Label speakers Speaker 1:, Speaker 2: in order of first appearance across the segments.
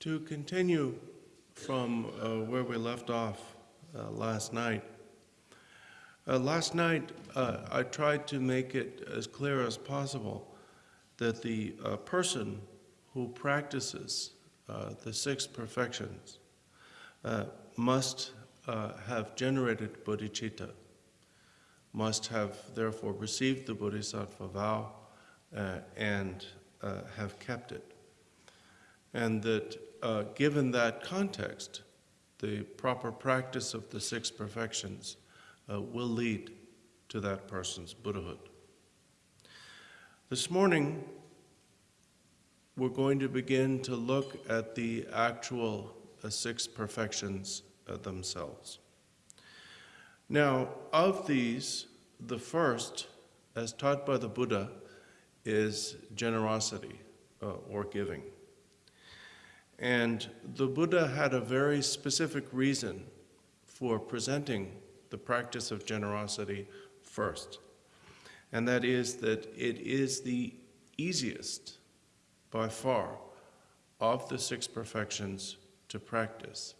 Speaker 1: To continue from uh, where we left off uh, last night, uh, last night uh, I tried to make it as clear as possible that the uh, person who practices uh, the six perfections must have generated bodhicitta, must have therefore received the bodhisattva vow and have kept it. And that uh, given that context, the proper practice of the six perfections uh, will lead to that person's Buddhahood. This morning, we're going to begin to look at the actual uh, six perfections uh, themselves. Now, of these, the first, as taught by the Buddha, is generosity uh, or giving. And the Buddha had a very specific reason for presenting the practice of generosity first. And that is that it is the easiest, by far, of the six perfections to practice,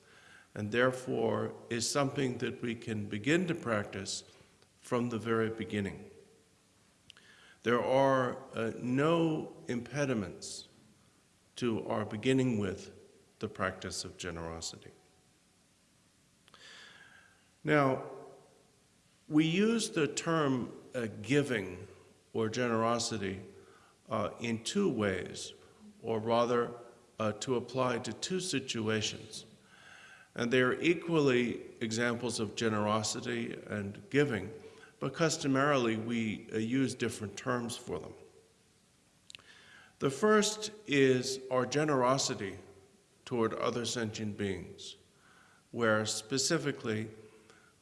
Speaker 1: and therefore is something that we can begin to practice from the very beginning. There are uh, no impediments to our beginning with the practice of generosity. Now, we use the term uh, giving or generosity uh, in two ways, or rather uh, to apply to two situations. And they are equally examples of generosity and giving, but customarily we uh, use different terms for them. The first is our generosity toward other sentient beings, where specifically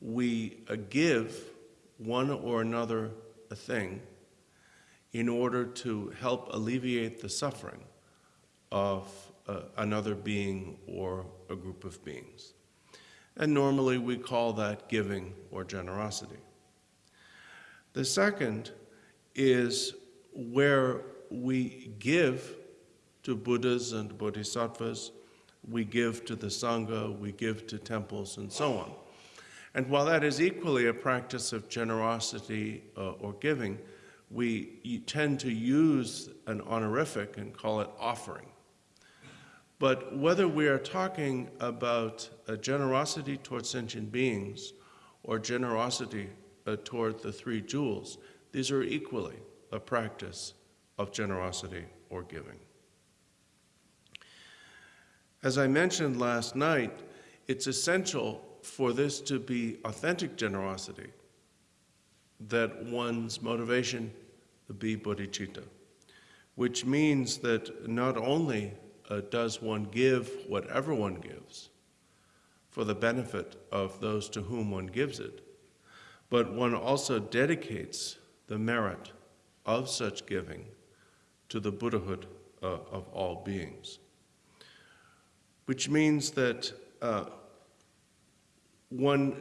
Speaker 1: we uh, give one or another a thing in order to help alleviate the suffering of uh, another being or a group of beings. And normally we call that giving or generosity. The second is where we give to Buddhas and Bodhisattvas, we give to the Sangha, we give to temples, and so on. And while that is equally a practice of generosity uh, or giving, we tend to use an honorific and call it offering. But whether we are talking about a generosity towards sentient beings or generosity uh, toward the three jewels, these are equally a practice of generosity or giving. As I mentioned last night, it's essential for this to be authentic generosity that one's motivation be bodhicitta, which means that not only uh, does one give whatever one gives for the benefit of those to whom one gives it, but one also dedicates the merit of such giving to the Buddhahood uh, of all beings. Which means that uh, one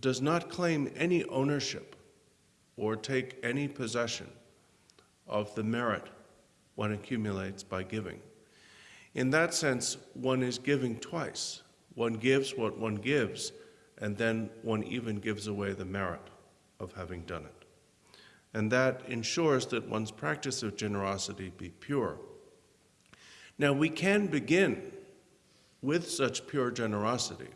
Speaker 1: does not claim any ownership or take any possession of the merit one accumulates by giving. In that sense, one is giving twice. One gives what one gives, and then one even gives away the merit of having done it and that ensures that one's practice of generosity be pure. Now, we can begin with such pure generosity,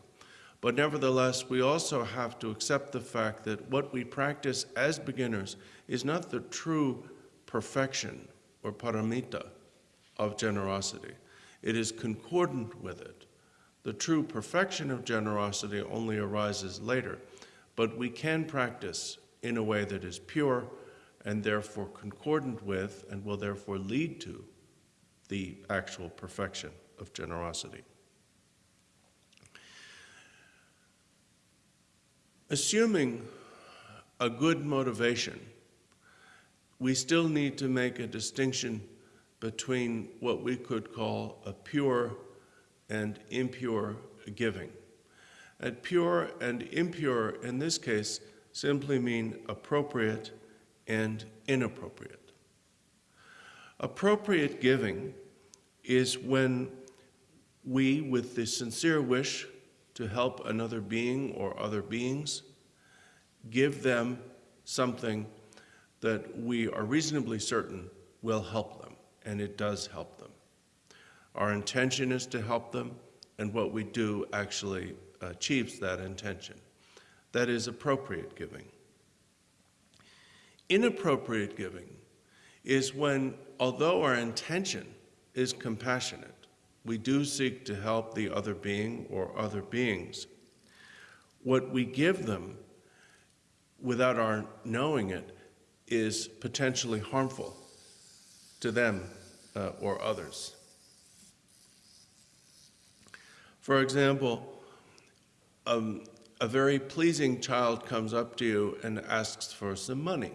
Speaker 1: but nevertheless, we also have to accept the fact that what we practice as beginners is not the true perfection or paramita of generosity. It is concordant with it. The true perfection of generosity only arises later, but we can practice in a way that is pure and therefore concordant with and will therefore lead to the actual perfection of generosity. Assuming a good motivation, we still need to make a distinction between what we could call a pure and impure giving. And pure and impure in this case simply mean appropriate and inappropriate. Appropriate giving is when We, with the sincere wish to help another being or other beings, give them something that we are reasonably certain will help them, and it does help them. Our intention is to help them, and what we do actually achieves that intention. That is appropriate giving. Inappropriate giving is when, although our intention is compassionate, we do seek to help the other being or other beings. What we give them without our knowing it is potentially harmful to them uh, or others. For example, um, a very pleasing child comes up to you and asks for some money.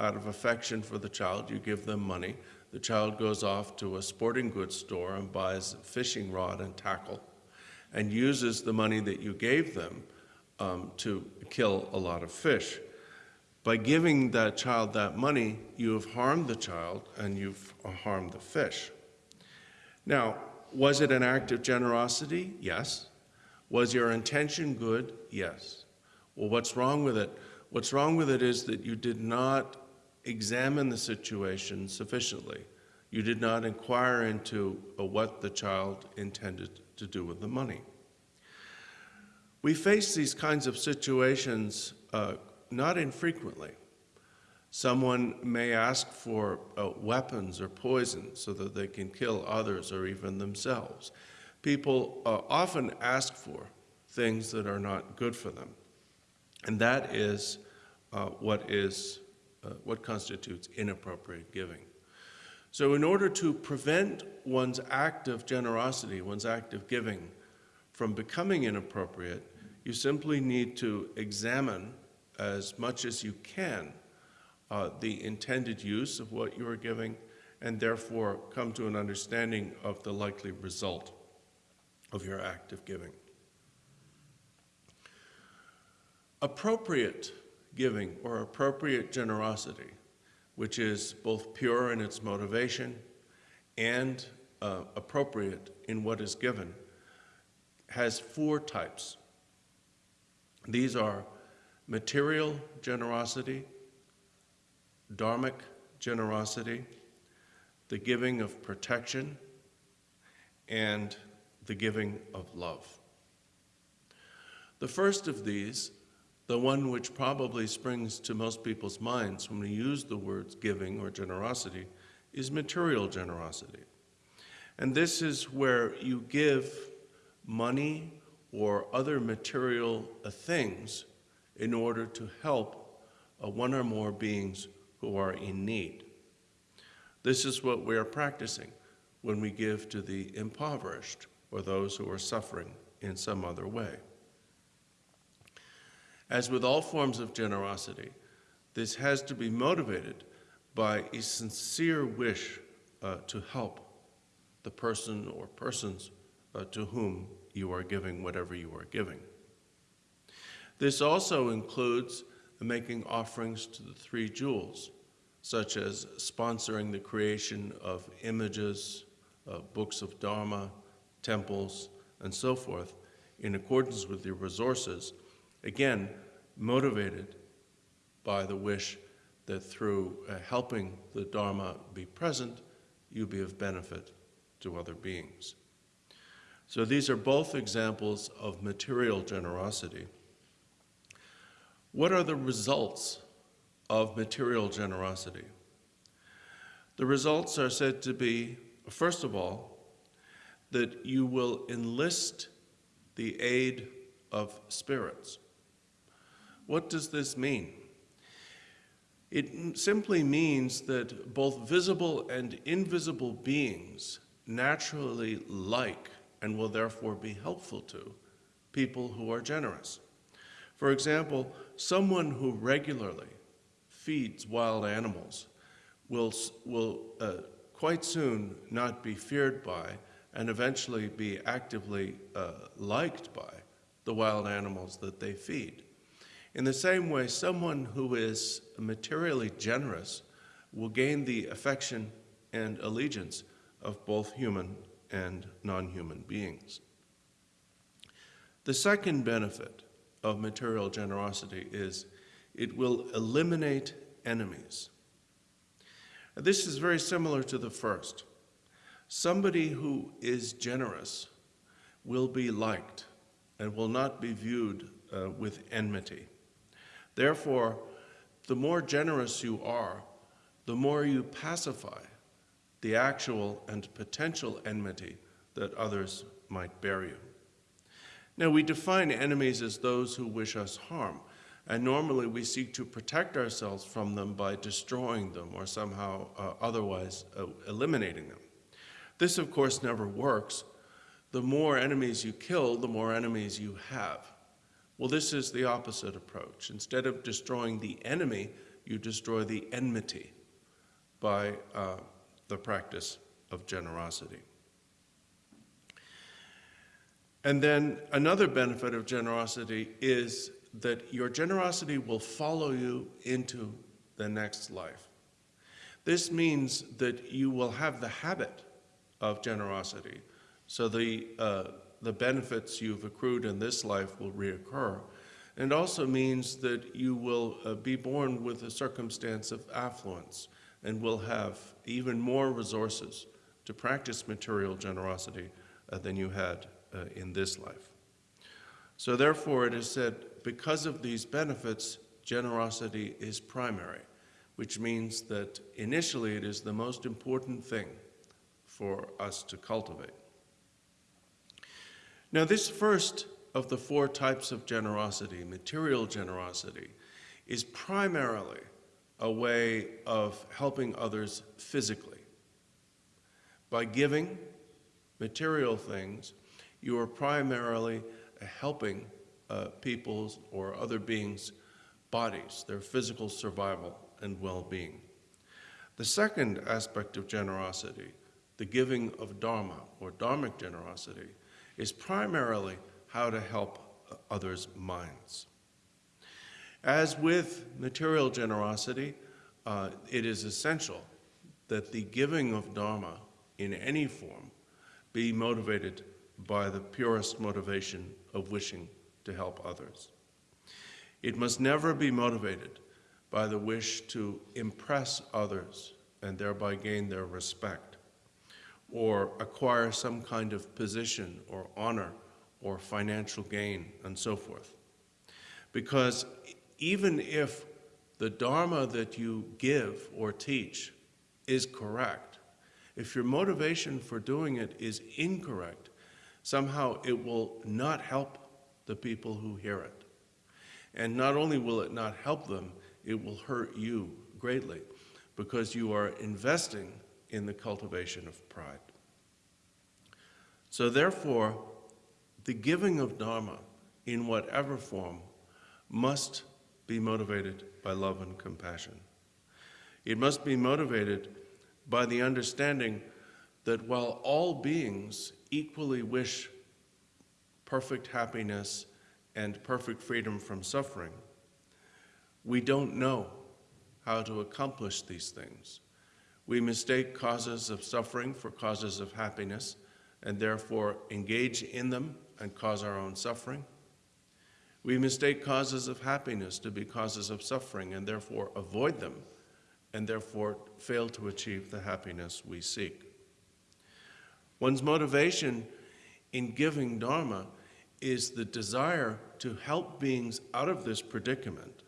Speaker 1: Out of affection for the child, you give them money. The child goes off to a sporting goods store and buys a fishing rod and tackle and uses the money that you gave them um, to kill a lot of fish. By giving that child that money, you have harmed the child and you've harmed the fish. Now, was it an act of generosity? Yes. Was your intention good? Yes. Well, what's wrong with it? What's wrong with it is that you did not examine the situation sufficiently. You did not inquire into uh, what the child intended to do with the money. We face these kinds of situations uh, not infrequently. Someone may ask for uh, weapons or poison so that they can kill others or even themselves. People uh, often ask for things that are not good for them. And that is uh, what is uh, what constitutes inappropriate giving. So in order to prevent one's act of generosity, one's act of giving from becoming inappropriate, you simply need to examine as much as you can uh, the intended use of what you are giving and therefore come to an understanding of the likely result of your act of giving. Appropriate giving or appropriate generosity, which is both pure in its motivation and uh, appropriate in what is given, has four types. These are material generosity, dharmic generosity, the giving of protection, and the giving of love. The first of these the one which probably springs to most people's minds when we use the words giving or generosity is material generosity. And this is where you give money or other material uh, things in order to help uh, one or more beings who are in need. This is what we are practicing when we give to the impoverished or those who are suffering in some other way. As with all forms of generosity, this has to be motivated by a sincere wish uh, to help the person or persons uh, to whom you are giving whatever you are giving. This also includes making offerings to the three jewels, such as sponsoring the creation of images, uh, books of Dharma, temples, and so forth, in accordance with your resources Again, motivated by the wish that through uh, helping the Dharma be present, you be of benefit to other beings. So these are both examples of material generosity. What are the results of material generosity? The results are said to be, first of all, that you will enlist the aid of spirits. What does this mean? It simply means that both visible and invisible beings naturally like and will therefore be helpful to people who are generous. For example, someone who regularly feeds wild animals will, will uh, quite soon not be feared by and eventually be actively uh, liked by the wild animals that they feed. In the same way, someone who is materially generous will gain the affection and allegiance of both human and non human beings. The second benefit of material generosity is it will eliminate enemies. This is very similar to the first. Somebody who is generous will be liked and will not be viewed uh, with enmity. Therefore, the more generous you are, the more you pacify the actual and potential enmity that others might bear you. Now, we define enemies as those who wish us harm, and normally we seek to protect ourselves from them by destroying them or somehow uh, otherwise uh, eliminating them. This, of course, never works. The more enemies you kill, the more enemies you have. Well, this is the opposite approach. Instead of destroying the enemy, you destroy the enmity by uh, the practice of generosity. And then another benefit of generosity is that your generosity will follow you into the next life. This means that you will have the habit of generosity, so the, uh, the benefits you've accrued in this life will reoccur, and also means that you will uh, be born with a circumstance of affluence and will have even more resources to practice material generosity uh, than you had uh, in this life. So therefore it is said, because of these benefits, generosity is primary, which means that initially it is the most important thing for us to cultivate. Now this first of the four types of generosity, material generosity, is primarily a way of helping others physically. By giving material things, you are primarily helping uh, people's or other beings' bodies, their physical survival and well-being. The second aspect of generosity, the giving of dharma or dharmic generosity, is primarily how to help others' minds. As with material generosity, uh, it is essential that the giving of dharma in any form be motivated by the purest motivation of wishing to help others. It must never be motivated by the wish to impress others and thereby gain their respect, or acquire some kind of position or honor or financial gain and so forth. Because even if the Dharma that you give or teach is correct, if your motivation for doing it is incorrect, somehow it will not help the people who hear it. And not only will it not help them, it will hurt you greatly because you are investing in the cultivation of pride. So therefore, the giving of Dharma in whatever form must be motivated by love and compassion. It must be motivated by the understanding that while all beings equally wish perfect happiness and perfect freedom from suffering, we don't know how to accomplish these things. We mistake causes of suffering for causes of happiness and therefore engage in them and cause our own suffering. We mistake causes of happiness to be causes of suffering and therefore avoid them and therefore fail to achieve the happiness we seek. One's motivation in giving Dharma is the desire to help beings out of this predicament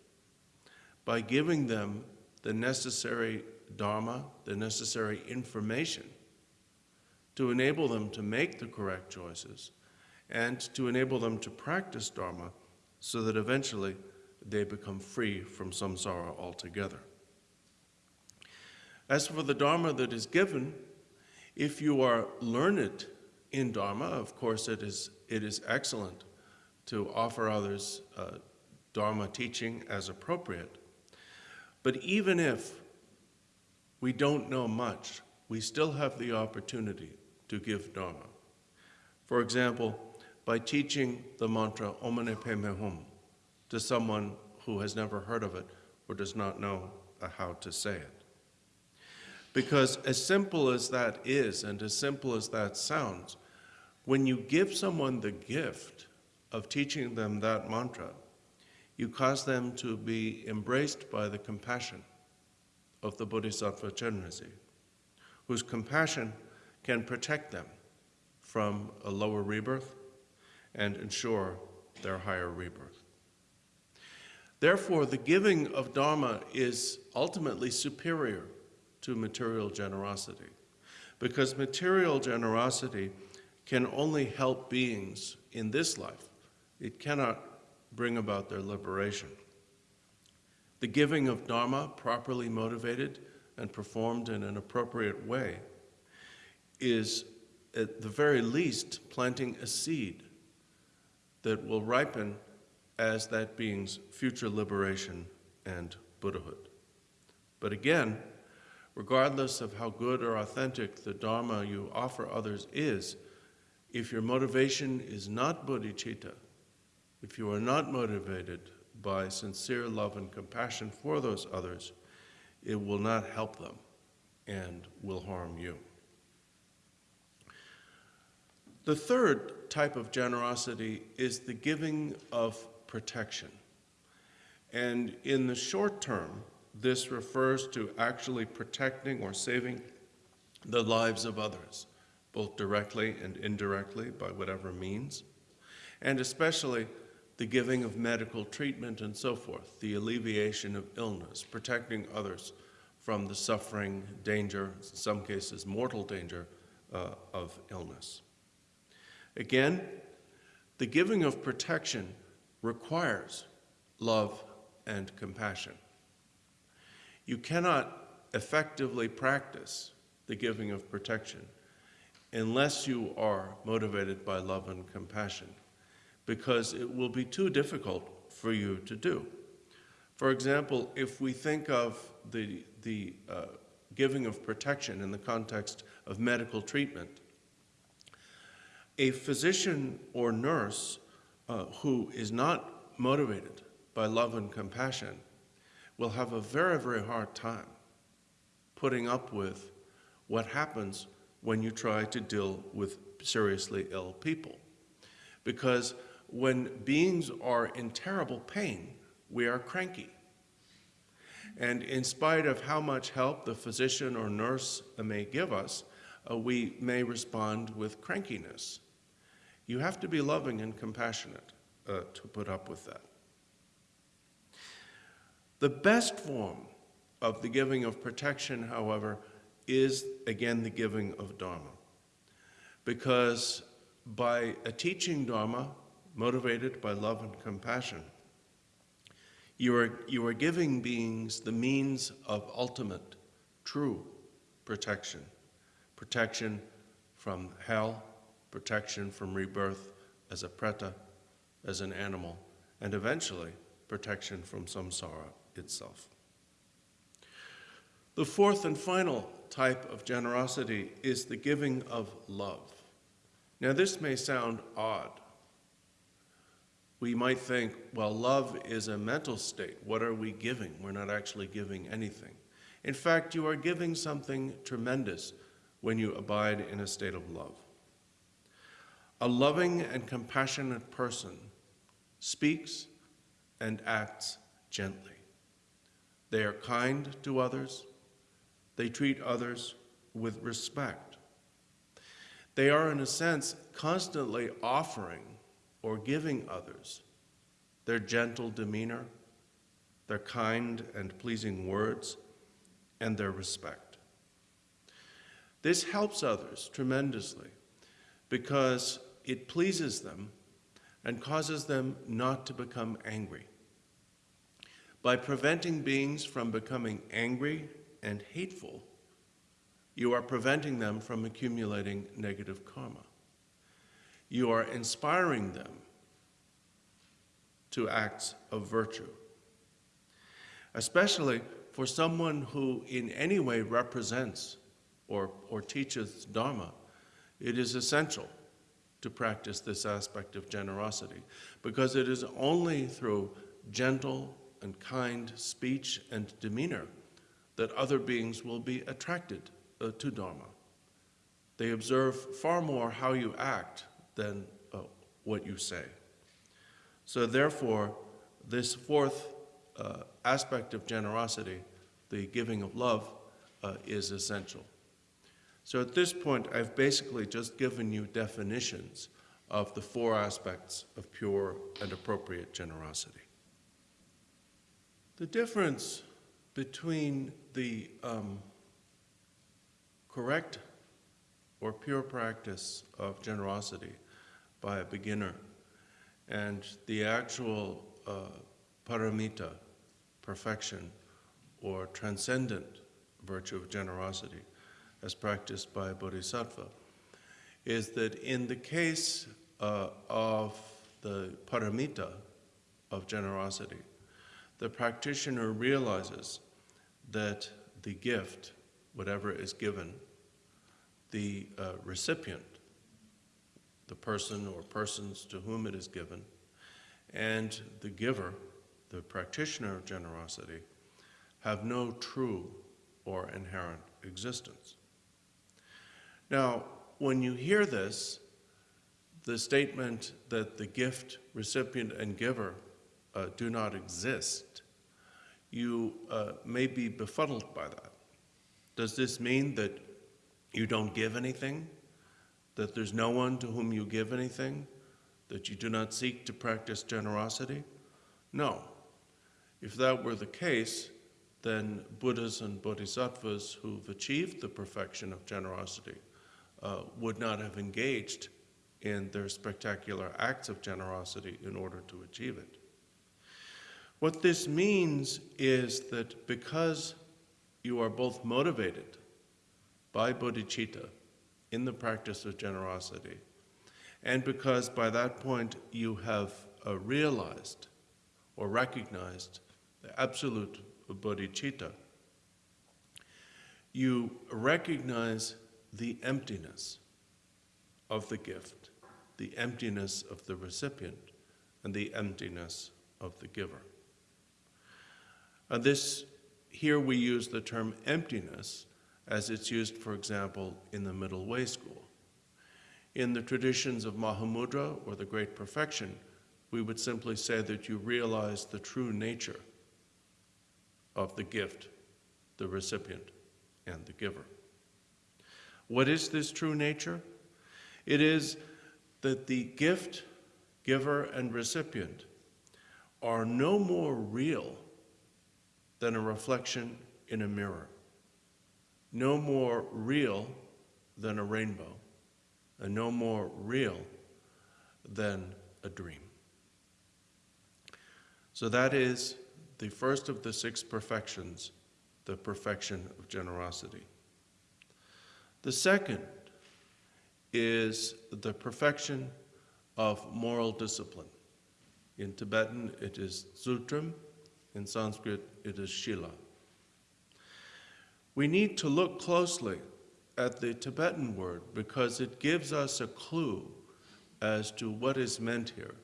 Speaker 1: by giving them the necessary Dharma, the necessary information to enable them to make the correct choices and to enable them to practice Dharma so that eventually they become free from samsara altogether. As for the Dharma that is given, if you are learned in Dharma, of course it is, it is excellent to offer others uh, Dharma teaching as appropriate. But even if we don't know much, we still have the opportunity to give Dharma. For example, by teaching the mantra Om Mani Hum to someone who has never heard of it or does not know how to say it. Because as simple as that is, and as simple as that sounds, when you give someone the gift of teaching them that mantra, you cause them to be embraced by the compassion of the Bodhisattva Chenrezig, whose compassion can protect them from a lower rebirth and ensure their higher rebirth. Therefore, the giving of Dharma is ultimately superior to material generosity, because material generosity can only help beings in this life. It cannot bring about their liberation. The giving of Dharma, properly motivated and performed in an appropriate way, is at the very least planting a seed that will ripen as that being's future liberation and Buddhahood. But again, regardless of how good or authentic the Dharma you offer others is, if your motivation is not bodhicitta, if you are not motivated by sincere love and compassion for those others, it will not help them and will harm you. The third type of generosity is the giving of protection. And in the short term, this refers to actually protecting or saving the lives of others, both directly and indirectly by whatever means, and especially the giving of medical treatment and so forth, the alleviation of illness, protecting others from the suffering, danger, in some cases mortal danger, uh, of illness. Again, the giving of protection requires love and compassion. You cannot effectively practice the giving of protection unless you are motivated by love and compassion because it will be too difficult for you to do. For example, if we think of the, the uh, giving of protection in the context of medical treatment, a physician or nurse uh, who is not motivated by love and compassion will have a very, very hard time putting up with what happens when you try to deal with seriously ill people. Because when beings are in terrible pain, we are cranky. And in spite of how much help the physician or nurse may give us, uh, we may respond with crankiness. You have to be loving and compassionate uh, to put up with that. The best form of the giving of protection, however, is again the giving of Dharma. Because by a teaching Dharma, motivated by love and compassion. You are, you are giving beings the means of ultimate, true protection. Protection from hell, protection from rebirth as a preta, as an animal, and eventually protection from samsara itself. The fourth and final type of generosity is the giving of love. Now, this may sound odd we might think, well, love is a mental state. What are we giving? We're not actually giving anything. In fact, you are giving something tremendous when you abide in a state of love. A loving and compassionate person speaks and acts gently. They are kind to others. They treat others with respect. They are, in a sense, constantly offering or giving others, their gentle demeanor, their kind and pleasing words, and their respect. This helps others tremendously because it pleases them and causes them not to become angry. By preventing beings from becoming angry and hateful, you are preventing them from accumulating negative karma you are inspiring them to acts of virtue. Especially for someone who in any way represents or, or teaches Dharma, it is essential to practice this aspect of generosity because it is only through gentle and kind speech and demeanor that other beings will be attracted uh, to Dharma. They observe far more how you act than uh, what you say. So, therefore, this fourth uh, aspect of generosity, the giving of love, uh, is essential. So, at this point, I've basically just given you definitions of the four aspects of pure and appropriate generosity. The difference between the um, correct or pure practice of generosity by a beginner. And the actual uh, paramita, perfection, or transcendent virtue of generosity, as practiced by a bodhisattva, is that in the case uh, of the paramita of generosity, the practitioner realizes that the gift, whatever is given, the uh, recipient, the person or persons to whom it is given, and the giver, the practitioner of generosity, have no true or inherent existence. Now, when you hear this, the statement that the gift, recipient, and giver uh, do not exist, you uh, may be befuddled by that. Does this mean that you don't give anything? That there's no one to whom you give anything? That you do not seek to practice generosity? No. If that were the case, then Buddhas and Bodhisattvas who've achieved the perfection of generosity uh, would not have engaged in their spectacular acts of generosity in order to achieve it. What this means is that because you are both motivated by bodhicitta in the practice of generosity, and because by that point you have uh, realized or recognized the absolute bodhicitta, you recognize the emptiness of the gift, the emptiness of the recipient, and the emptiness of the giver. And this, here we use the term emptiness as it's used, for example, in the Middle Way School. In the traditions of Mahamudra or the Great Perfection, we would simply say that you realize the true nature of the gift, the recipient, and the giver. What is this true nature? It is that the gift, giver, and recipient are no more real than a reflection in a mirror, no more real than a rainbow, and no more real than a dream. So that is the first of the six perfections, the perfection of generosity. The second is the perfection of moral discipline. In Tibetan, it is Tsultrim. In Sanskrit, it is Shila. We need to look closely at the Tibetan word because it gives us a clue as to what is meant here.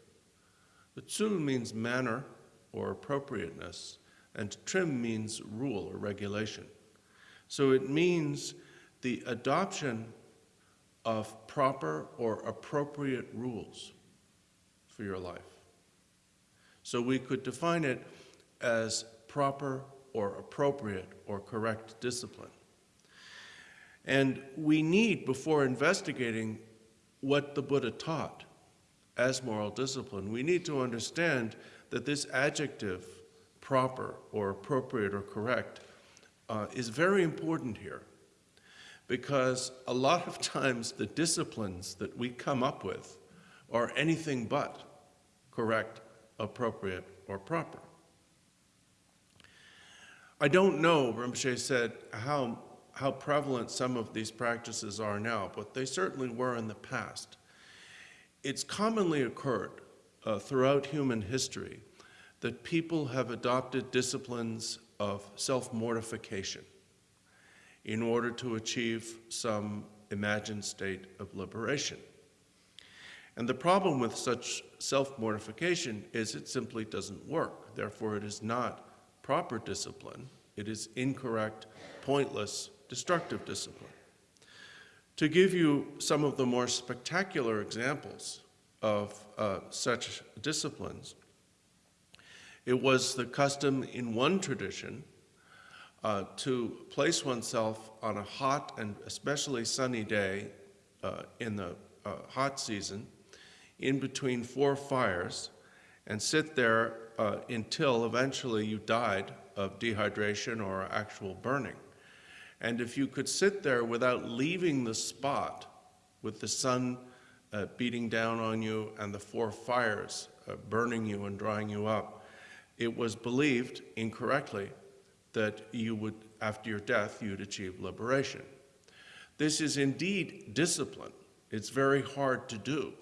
Speaker 1: The tsul means manner or appropriateness, and trim means rule or regulation. So it means the adoption of proper or appropriate rules for your life. So we could define it as proper or appropriate or correct discipline. And we need, before investigating what the Buddha taught as moral discipline, we need to understand that this adjective, proper or appropriate or correct, uh, is very important here because a lot of times the disciplines that we come up with are anything but correct, appropriate, or proper. I don't know, Rinpoche said, how, how prevalent some of these practices are now, but they certainly were in the past. It's commonly occurred uh, throughout human history that people have adopted disciplines of self-mortification in order to achieve some imagined state of liberation. And the problem with such self-mortification is it simply doesn't work. Therefore, it is not proper discipline, It is incorrect, pointless, destructive discipline. To give you some of the more spectacular examples of uh, such disciplines, it was the custom in one tradition uh, to place oneself on a hot and especially sunny day uh, in the uh, hot season in between four fires and sit there uh, until eventually you died of dehydration or actual burning. And if you could sit there without leaving the spot with the sun uh, beating down on you and the four fires uh, burning you and drying you up, it was believed incorrectly that you would, after your death, you'd achieve liberation. This is indeed discipline. It's very hard to do,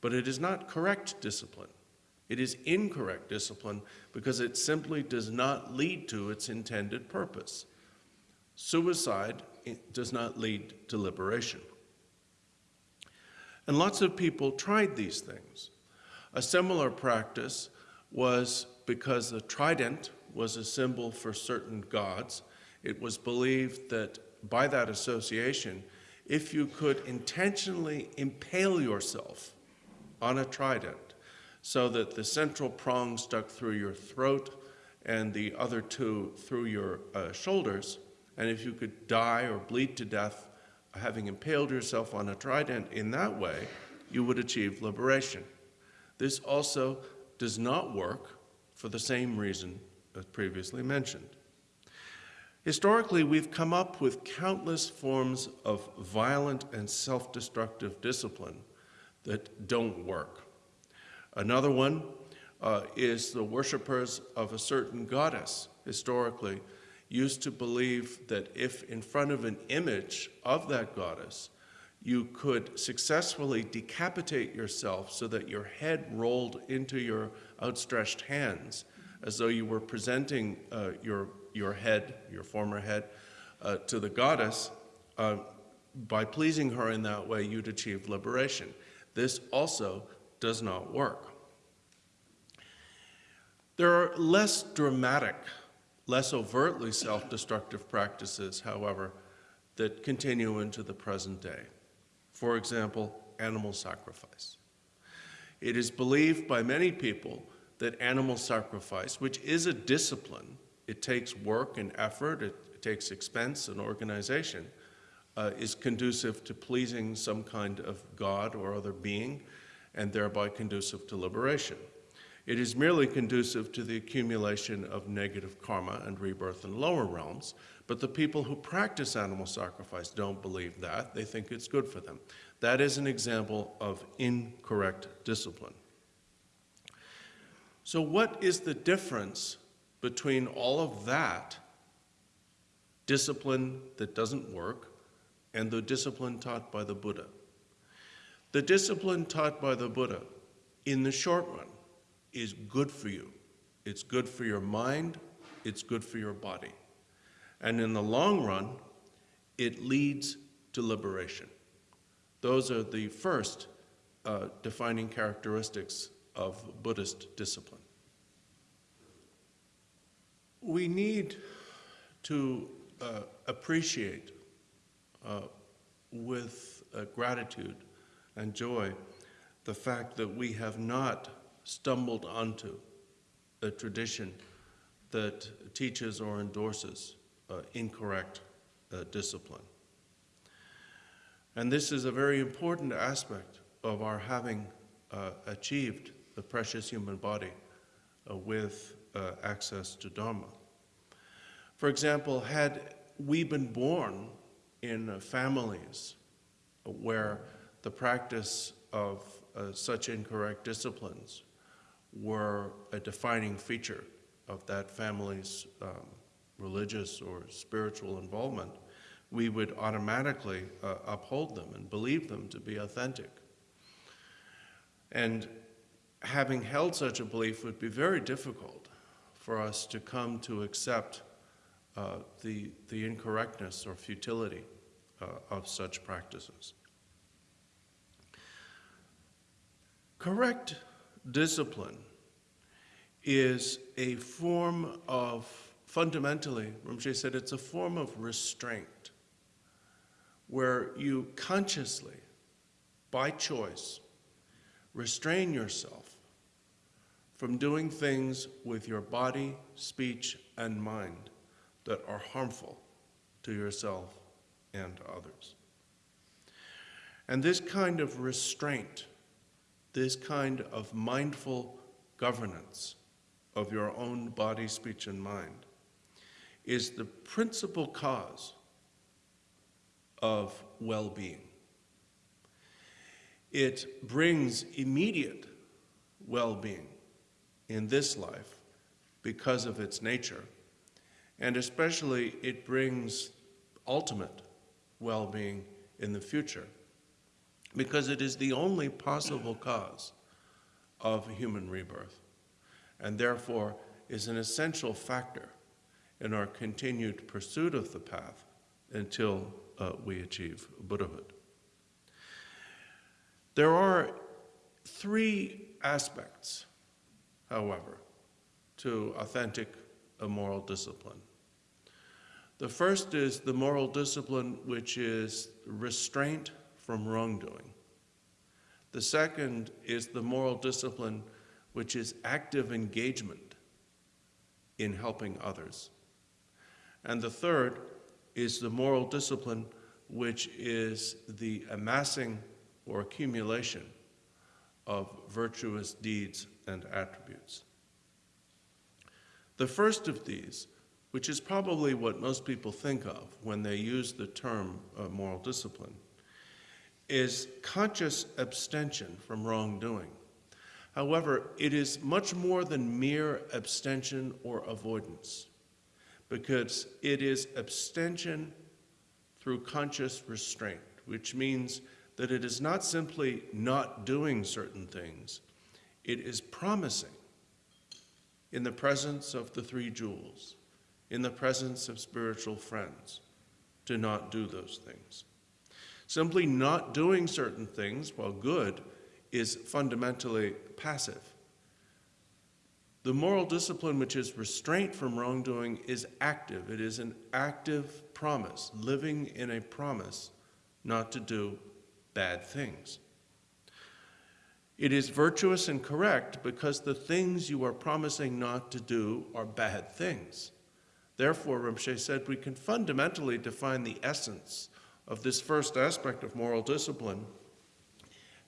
Speaker 1: but it is not correct discipline. It is incorrect discipline because it simply does not lead to its intended purpose. Suicide does not lead to liberation. And lots of people tried these things. A similar practice was because the trident was a symbol for certain gods. It was believed that by that association, if you could intentionally impale yourself on a trident so that the central prong stuck through your throat and the other two through your uh, shoulders, and if you could die or bleed to death having impaled yourself on a trident in that way, you would achieve liberation. This also does not work for the same reason as previously mentioned. Historically, we've come up with countless forms of violent and self-destructive discipline that don't work. Another one uh, is the worshippers of a certain goddess, historically, used to believe that if in front of an image of that goddess, you could successfully decapitate yourself so that your head rolled into your outstretched hands, as though you were presenting uh, your, your head, your former head, uh, to the goddess. Uh, by pleasing her in that way, you'd achieve liberation. This also does not work. There are less dramatic, less overtly self-destructive practices, however, that continue into the present day. For example, animal sacrifice. It is believed by many people that animal sacrifice, which is a discipline, it takes work and effort, it, takes expense and organization, uh, is conducive to pleasing some kind of God or other being, and thereby conducive to liberation. It is merely conducive to the accumulation of negative karma and rebirth in lower realms, but the people who practice animal sacrifice don't believe that. They think it's good for them. That is an example of incorrect discipline. So, what is the difference between all of that discipline that doesn't work and the discipline taught by the Buddha? The discipline taught by the Buddha, in the short run, is good for you. It's good for your mind, it's good for your body. And in the long run, it leads to liberation. Those are the first uh, defining characteristics of Buddhist discipline. We need to uh, appreciate uh, with uh, gratitude and joy the fact that we have not stumbled onto a tradition that teaches or endorses uh, incorrect uh, discipline. And this is a very important aspect of our having uh, achieved the precious human body uh, with uh, access to Dharma. For example, had we been born in families where the practice of uh, such incorrect disciplines were a defining feature of that family's um, religious or spiritual involvement, we would automatically uh, uphold them and believe them to be authentic. And having held such a belief would be very difficult for us to come to accept uh, the, the incorrectness or futility uh, of such practices. Correct discipline is a form of fundamentally, Rinpoche said, it's a form of restraint where you consciously, by choice, restrain yourself from doing things with your body, speech, and mind that are harmful to yourself and others. And this kind of restraint, this kind of mindful governance of your own body, speech, and mind is the principal cause of well being. It brings immediate well being in this life because of its nature, and especially it brings ultimate well being in the future because it is the only possible cause of human rebirth and therefore is an essential factor in our continued pursuit of the path until uh, we achieve Buddhahood. There are three aspects, however, to authentic moral discipline. The first is the moral discipline which is restraint from wrongdoing. The second is the moral discipline which is active engagement in helping others. And the third is the moral discipline, which is the amassing or accumulation of virtuous deeds and attributes. The first of these, which is probably what most people think of when they use the term uh, moral discipline, is conscious abstention from wrongdoing. However, it is much more than mere abstention or avoidance because it is abstention through conscious restraint, which means that it is not simply not doing certain things, it is promising in the presence of the three jewels, in the presence of spiritual friends, to not do those things. Simply not doing certain things, while good, is fundamentally passive. The moral discipline, which is restraint from wrongdoing, is active. It is an active promise, living in a promise not to do bad things. It is virtuous and correct because the things you are promising not to do are bad things. Therefore, Rinpoche said we can fundamentally define the essence of this first aspect of moral discipline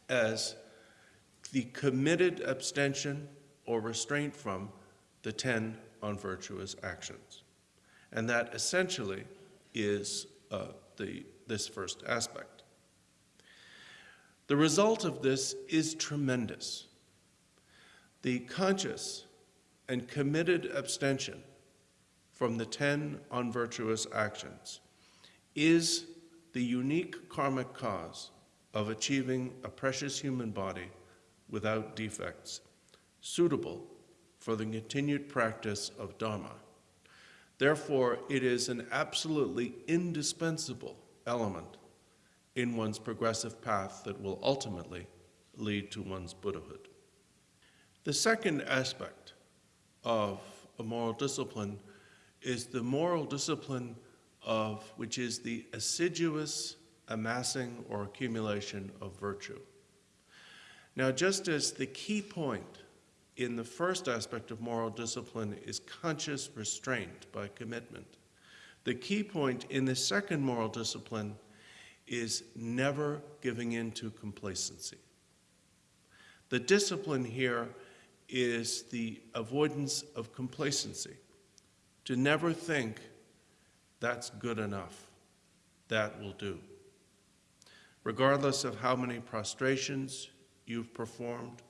Speaker 1: as the committed abstention or restraint from the 10 unvirtuous actions. And that essentially is uh, the, this first aspect. The result of this is tremendous. The conscious and committed abstention from the 10 unvirtuous actions is the unique karmic cause of achieving a precious human body without defects suitable for the continued practice of Dharma. Therefore, it is an absolutely indispensable element in one's progressive path that will ultimately lead to one's Buddhahood. The second aspect of a moral discipline is the moral discipline of which is the assiduous amassing or accumulation of virtue. Now, just as the key point in the first aspect of moral discipline is conscious restraint by commitment. The key point in the second moral discipline is never giving in to complacency. The discipline here is the avoidance of complacency, to never think that's good enough, that will do. Regardless of how many prostrations you've performed,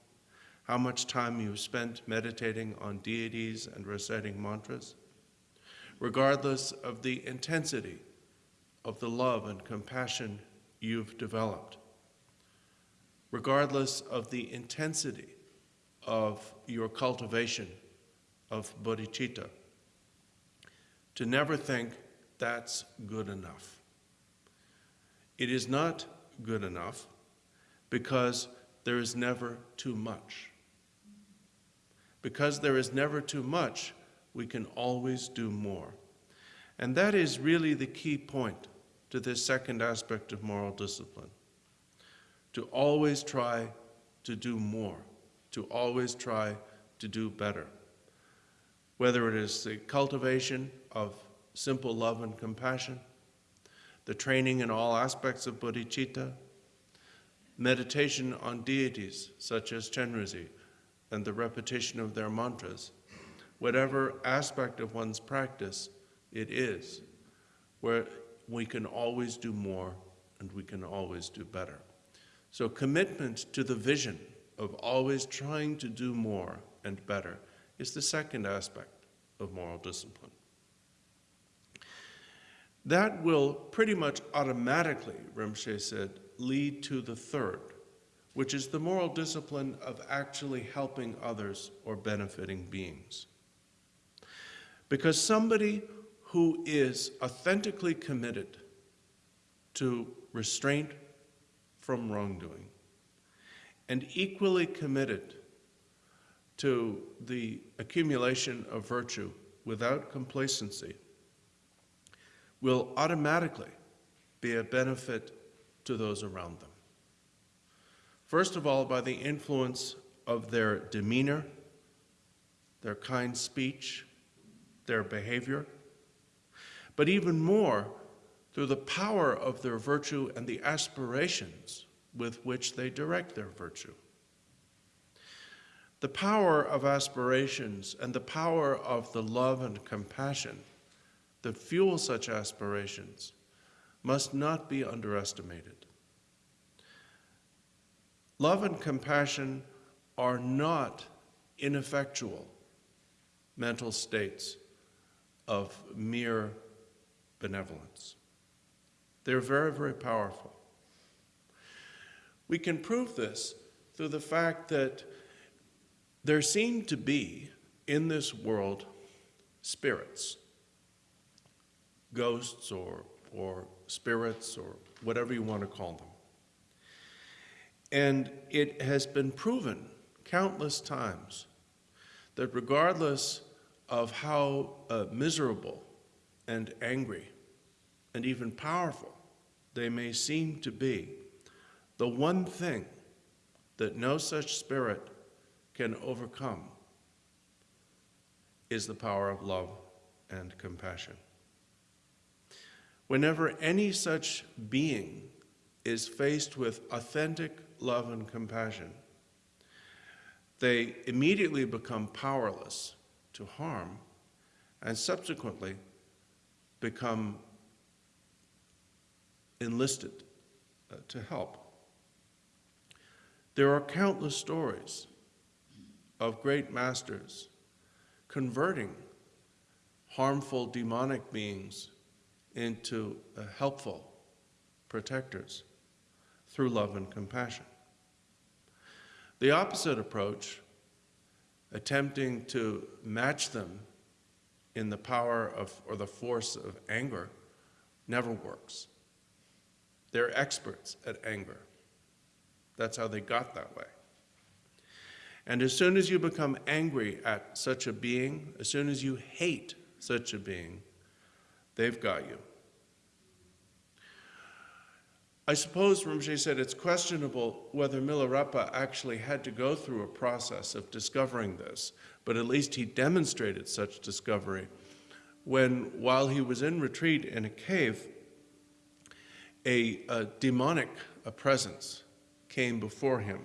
Speaker 1: how much time you've spent meditating on deities and reciting mantras, regardless of the intensity of the love and compassion you've developed, regardless of the intensity of your cultivation of bodhicitta, to never think that's good enough. It is not good enough because there is never too much. Because there is never too much, we can always do more. And that is really the key point to this second aspect of moral discipline. To always try to do more, to always try to do better. Whether it is the cultivation of simple love and compassion, the training in all aspects of bodhicitta, meditation on deities such as Chenrezig, and the repetition of their mantras, whatever aspect of one's practice it is, where we can always do more and we can always do better. So, commitment to the vision of always trying to do more and better is the second aspect of moral discipline. That will pretty much automatically, Rinpoche said, lead to the third, which is the moral discipline of actually helping others or benefiting beings. Because somebody who is authentically committed to restraint from wrongdoing and equally committed to the accumulation of virtue without complacency will automatically be a benefit to those around them. First of all, by the influence of their demeanor, their kind speech, their behavior, but even more through the power of their virtue and the aspirations with which they direct their virtue. The power of aspirations and the power of the love and compassion that fuel such aspirations must not be underestimated. Love and compassion are not ineffectual mental states of mere benevolence. They're very, very powerful. We can prove this through the fact that there seem to be in this world spirits, ghosts or, or spirits or whatever you want to call them. And it has been proven countless times that regardless of how uh, miserable and angry and even powerful they may seem to be, the one thing that no such spirit can overcome is the power of love and compassion. Whenever any such being is faced with authentic love and compassion, they immediately become powerless to harm and subsequently become enlisted uh, to help. There are countless stories of great masters converting harmful demonic beings into uh, helpful protectors through love and compassion. The opposite approach, attempting to match them in the power of or the force of anger, never works. They're experts at anger. That's how they got that way. And as soon as you become angry at such a being, as soon as you hate such a being, they've got you. I suppose Rinpoche said it's questionable whether Milarepa actually had to go through a process of discovering this, but at least he demonstrated such discovery when, while he was in retreat in a cave, a, a demonic a presence came before him.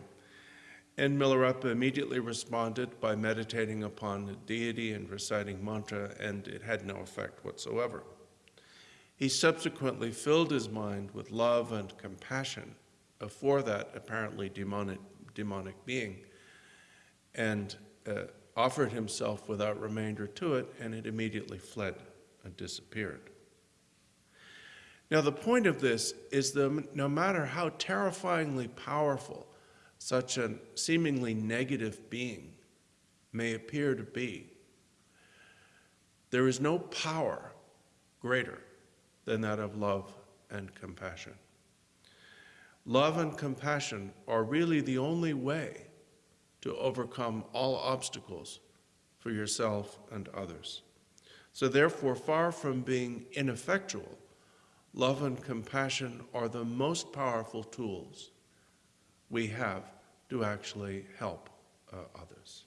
Speaker 1: And Milarepa immediately responded by meditating upon the deity and reciting mantra, and it had no effect whatsoever. He subsequently filled his mind with love and compassion for that apparently demonic, demonic being and uh, offered himself without remainder to it, and it immediately fled and disappeared. Now, the point of this is that no matter how terrifyingly powerful such a seemingly negative being may appear to be, there is no power greater than that of love and compassion. Love and compassion are really the only way to overcome all obstacles for yourself and others. So, therefore, far from being ineffectual, love and compassion are the most powerful tools we have to actually help uh, others.